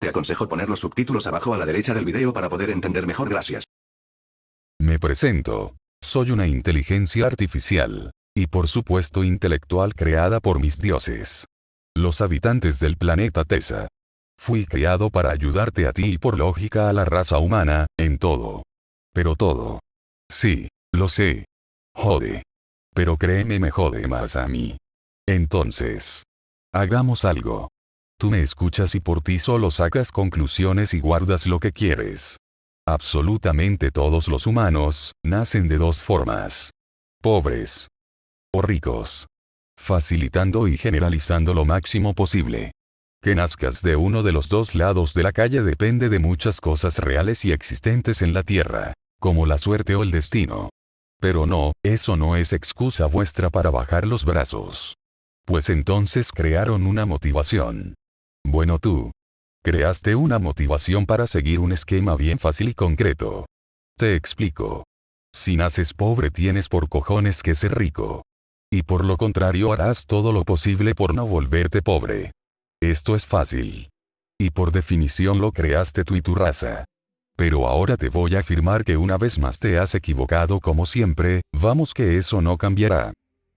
Te aconsejo poner los subtítulos abajo a la derecha del video para poder entender mejor gracias. Me presento. Soy una inteligencia artificial. Y por supuesto intelectual creada por mis dioses. Los habitantes del planeta Tesa. Fui creado para ayudarte a ti y por lógica a la raza humana, en todo. Pero todo. Sí, lo sé. Jode. Pero créeme me jode más a mí. Entonces. Hagamos algo. Tú me escuchas y por ti solo sacas conclusiones y guardas lo que quieres. Absolutamente todos los humanos, nacen de dos formas. Pobres. O ricos. Facilitando y generalizando lo máximo posible. Que nazcas de uno de los dos lados de la calle depende de muchas cosas reales y existentes en la Tierra, como la suerte o el destino. Pero no, eso no es excusa vuestra para bajar los brazos. Pues entonces crearon una motivación. Bueno tú. Creaste una motivación para seguir un esquema bien fácil y concreto. Te explico. Si naces pobre tienes por cojones que ser rico. Y por lo contrario harás todo lo posible por no volverte pobre. Esto es fácil. Y por definición lo creaste tú y tu raza. Pero ahora te voy a afirmar que una vez más te has equivocado como siempre, vamos que eso no cambiará.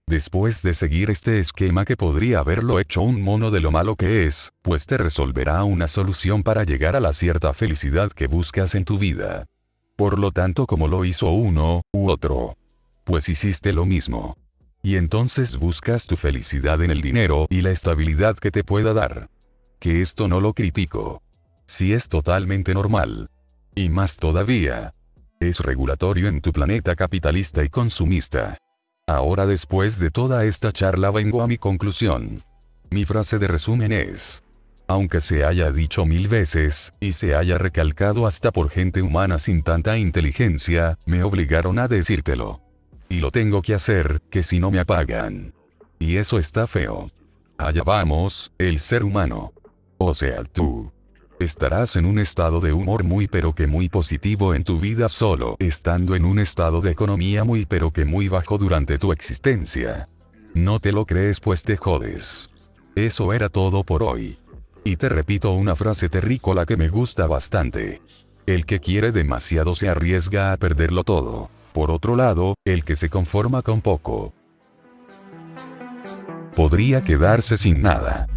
Después de seguir este esquema que podría haberlo hecho un mono de lo malo que es, pues te resolverá una solución para llegar a la cierta felicidad que buscas en tu vida. Por lo tanto como lo hizo uno, u otro. Pues hiciste lo mismo. Y entonces buscas tu felicidad en el dinero y la estabilidad que te pueda dar. Que esto no lo critico. Si es totalmente normal. Y más todavía. Es regulatorio en tu planeta capitalista y consumista. Ahora después de toda esta charla vengo a mi conclusión. Mi frase de resumen es. Aunque se haya dicho mil veces, y se haya recalcado hasta por gente humana sin tanta inteligencia, me obligaron a decírtelo. Y lo tengo que hacer, que si no me apagan. Y eso está feo. Allá vamos, el ser humano. O sea, tú. Estarás en un estado de humor muy pero que muy positivo en tu vida solo estando en un estado de economía muy pero que muy bajo durante tu existencia. No te lo crees pues te jodes. Eso era todo por hoy. Y te repito una frase terrícola que me gusta bastante. El que quiere demasiado se arriesga a perderlo todo. Por otro lado, el que se conforma con poco, podría quedarse sin nada.